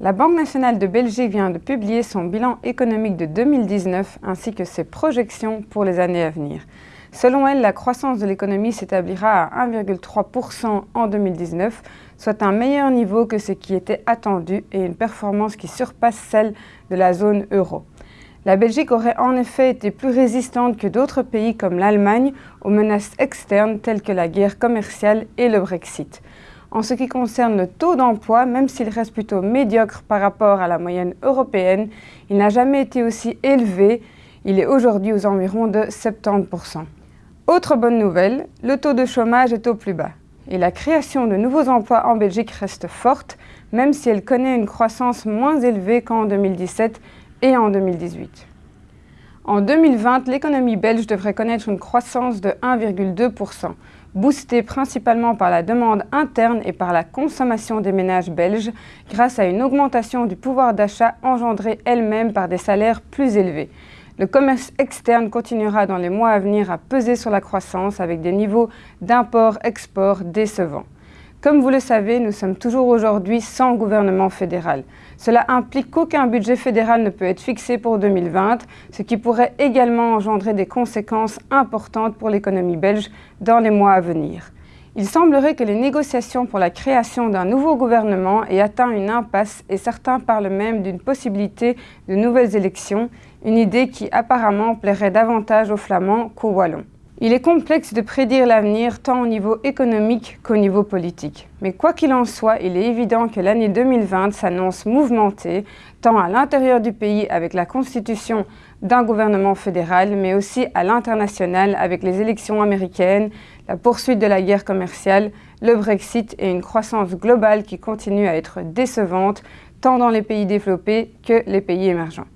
La Banque nationale de Belgique vient de publier son bilan économique de 2019 ainsi que ses projections pour les années à venir. Selon elle, la croissance de l'économie s'établira à 1,3% en 2019, soit un meilleur niveau que ce qui était attendu et une performance qui surpasse celle de la zone euro. La Belgique aurait en effet été plus résistante que d'autres pays comme l'Allemagne aux menaces externes telles que la guerre commerciale et le Brexit. En ce qui concerne le taux d'emploi, même s'il reste plutôt médiocre par rapport à la moyenne européenne, il n'a jamais été aussi élevé. Il est aujourd'hui aux environs de 70%. Autre bonne nouvelle, le taux de chômage est au plus bas. Et la création de nouveaux emplois en Belgique reste forte, même si elle connaît une croissance moins élevée qu'en 2017 et en 2018. En 2020, l'économie belge devrait connaître une croissance de 1,2%, boostée principalement par la demande interne et par la consommation des ménages belges, grâce à une augmentation du pouvoir d'achat engendrée elle-même par des salaires plus élevés. Le commerce externe continuera dans les mois à venir à peser sur la croissance avec des niveaux d'import-export décevants. Comme vous le savez, nous sommes toujours aujourd'hui sans gouvernement fédéral. Cela implique qu'aucun budget fédéral ne peut être fixé pour 2020, ce qui pourrait également engendrer des conséquences importantes pour l'économie belge dans les mois à venir. Il semblerait que les négociations pour la création d'un nouveau gouvernement aient atteint une impasse et certains parlent même d'une possibilité de nouvelles élections, une idée qui apparemment plairait davantage aux Flamands qu'aux Wallons. Il est complexe de prédire l'avenir tant au niveau économique qu'au niveau politique. Mais quoi qu'il en soit, il est évident que l'année 2020 s'annonce mouvementée, tant à l'intérieur du pays avec la constitution d'un gouvernement fédéral, mais aussi à l'international avec les élections américaines, la poursuite de la guerre commerciale, le Brexit et une croissance globale qui continue à être décevante, tant dans les pays développés que les pays émergents.